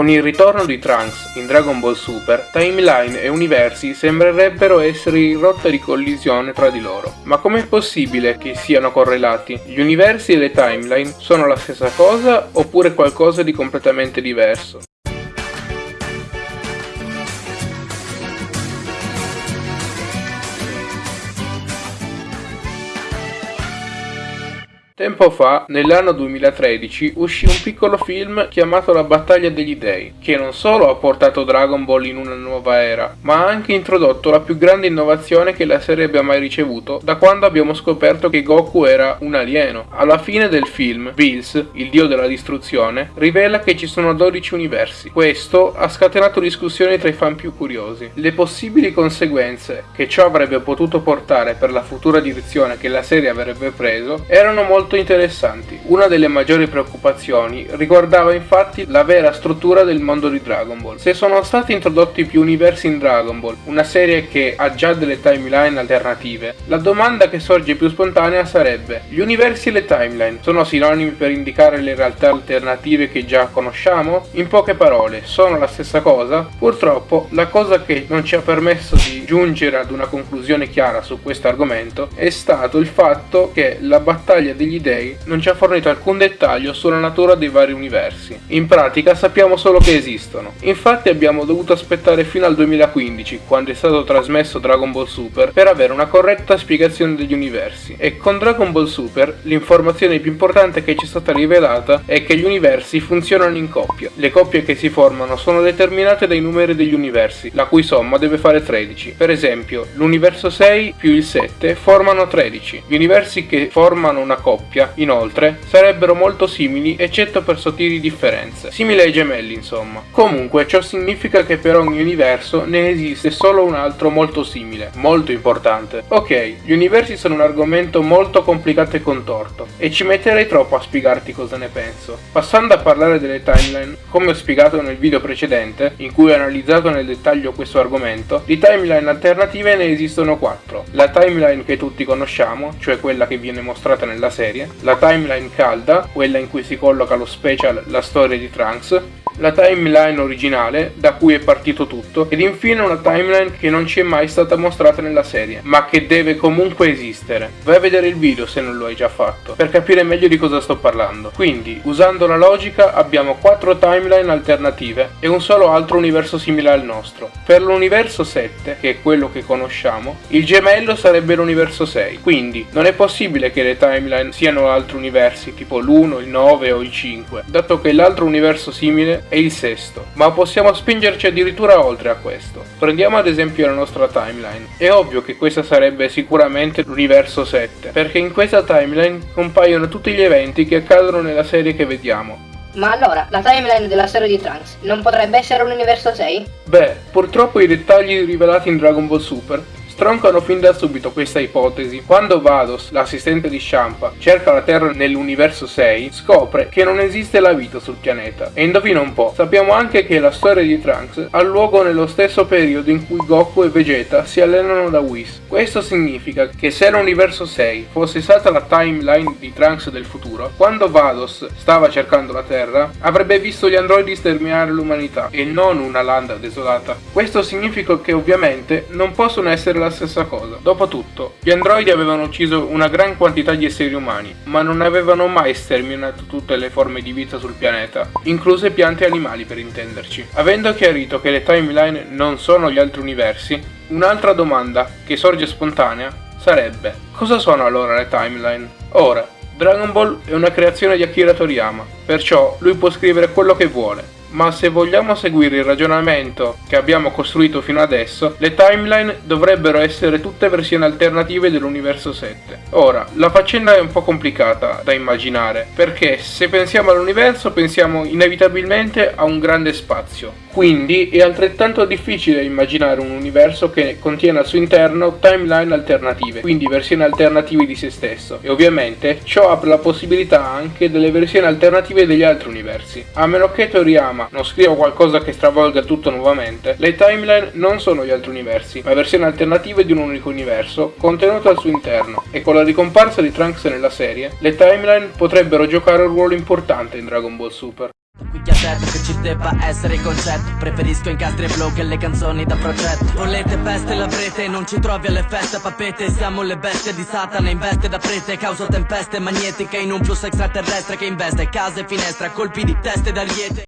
Con il ritorno di Trunks in Dragon Ball Super, timeline e universi sembrerebbero essere in rotta di collisione tra di loro. Ma com'è possibile che siano correlati? Gli universi e le timeline sono la stessa cosa oppure qualcosa di completamente diverso? Tempo fa, nell'anno 2013, uscì un piccolo film chiamato La battaglia degli dei, che non solo ha portato Dragon Ball in una nuova era, ma ha anche introdotto la più grande innovazione che la serie abbia mai ricevuto da quando abbiamo scoperto che Goku era un alieno. Alla fine del film, Bills, il dio della distruzione, rivela che ci sono 12 universi. Questo ha scatenato discussioni tra i fan più curiosi. Le possibili conseguenze che ciò avrebbe potuto portare per la futura direzione che la serie avrebbe preso erano molto molto interessanti. Una delle maggiori preoccupazioni riguardava infatti la vera struttura del mondo di Dragon Ball. Se sono stati introdotti più universi in Dragon Ball, una serie che ha già delle timeline alternative, la domanda che sorge più spontanea sarebbe gli universi e le timeline sono sinonimi per indicare le realtà alternative che già conosciamo? In poche parole, sono la stessa cosa? Purtroppo la cosa che non ci ha permesso di giungere ad una conclusione chiara su questo argomento è stato il fatto che la battaglia degli dei non ci ha fornito alcun dettaglio sulla natura dei vari universi. In pratica sappiamo solo che esistono. Infatti abbiamo dovuto aspettare fino al 2015, quando è stato trasmesso Dragon Ball Super, per avere una corretta spiegazione degli universi. E con Dragon Ball Super l'informazione più importante che ci è stata rivelata è che gli universi funzionano in coppie. Le coppie che si formano sono determinate dai numeri degli universi, la cui somma deve fare 13. Per esempio, l'universo 6 più il 7 formano 13. Gli universi che formano una coppia coppia, inoltre, sarebbero molto simili eccetto per sottili differenze, simili ai gemelli insomma. Comunque ciò significa che per ogni universo ne esiste solo un altro molto simile, molto importante. Ok, gli universi sono un argomento molto complicato e contorto, e ci metterei troppo a spiegarti cosa ne penso. Passando a parlare delle timeline, come ho spiegato nel video precedente, in cui ho analizzato nel dettaglio questo argomento, di timeline alternative ne esistono 4. La timeline che tutti conosciamo, cioè quella che viene mostrata nella serie, serie, la timeline calda, quella in cui si colloca lo special La storia di Trunks, la timeline originale, da cui è partito tutto, ed infine una timeline che non ci è mai stata mostrata nella serie, ma che deve comunque esistere. Vai a vedere il video se non lo hai già fatto, per capire meglio di cosa sto parlando. Quindi, usando la logica, abbiamo 4 timeline alternative e un solo altro universo simile al nostro. Per l'universo 7, che è quello che conosciamo, il gemello sarebbe l'universo 6, quindi non è possibile che le timeline siano altri universi, tipo l'1, il 9 o il 5, dato che l'altro universo simile è il sesto, ma possiamo spingerci addirittura oltre a questo. Prendiamo ad esempio la nostra timeline. È ovvio che questa sarebbe sicuramente l'universo 7, perché in questa timeline compaiono tutti gli eventi che accadono nella serie che vediamo. Ma allora, la timeline della storia di Trunks non potrebbe essere un universo 6? Beh, purtroppo i dettagli rivelati in Dragon Ball Super stroncano fin da subito questa ipotesi. Quando Vados, l'assistente di Champa, cerca la Terra nell'universo 6, scopre che non esiste la vita sul pianeta. E indovina un po', sappiamo anche che la storia di Trunks ha luogo nello stesso periodo in cui Goku e Vegeta si allenano da Whis. Questo significa che se l'universo 6 fosse stata la timeline di Trunks del futuro, quando Vados stava cercando la Terra, avrebbe visto gli androidi sterminare l'umanità e non una landa desolata. Questo significa che ovviamente non possono essere la stessa cosa. Dopotutto, gli androidi avevano ucciso una gran quantità di esseri umani, ma non avevano mai sterminato tutte le forme di vita sul pianeta, incluse piante e animali per intenderci. Avendo chiarito che le timeline non sono gli altri universi, un'altra domanda che sorge spontanea sarebbe cosa sono allora le timeline? Ora, Dragon Ball è una creazione di Akira Toriyama, perciò lui può scrivere quello che vuole, ma se vogliamo seguire il ragionamento che abbiamo costruito fino adesso, le timeline dovrebbero essere tutte versioni alternative dell'universo 7. Ora, la faccenda è un po' complicata da immaginare, perché se pensiamo all'universo pensiamo inevitabilmente a un grande spazio, quindi è altrettanto difficile immaginare un universo che contiene al suo interno timeline alternative, quindi versioni alternative di se stesso, e ovviamente ciò apre la possibilità anche delle versioni alternative degli altri universi. A meno che Toriyama non scriva qualcosa che stravolga tutto nuovamente, le timeline non sono gli altri universi, ma versioni alternative di un unico universo contenuto al suo interno, e con la ricomparsa di Trunks nella serie, le timeline potrebbero giocare un ruolo importante in Dragon Ball Super. Qui ha detto che ci debba essere il concetto Preferisco incastri e flow che le canzoni da progetto Volete peste l'avrete, non ci trovi alle feste papete Siamo le bestie di Satana in veste da prete Causo tempeste magnetiche in un flusso extraterrestre che investe Case e finestre a colpi di teste d'ariete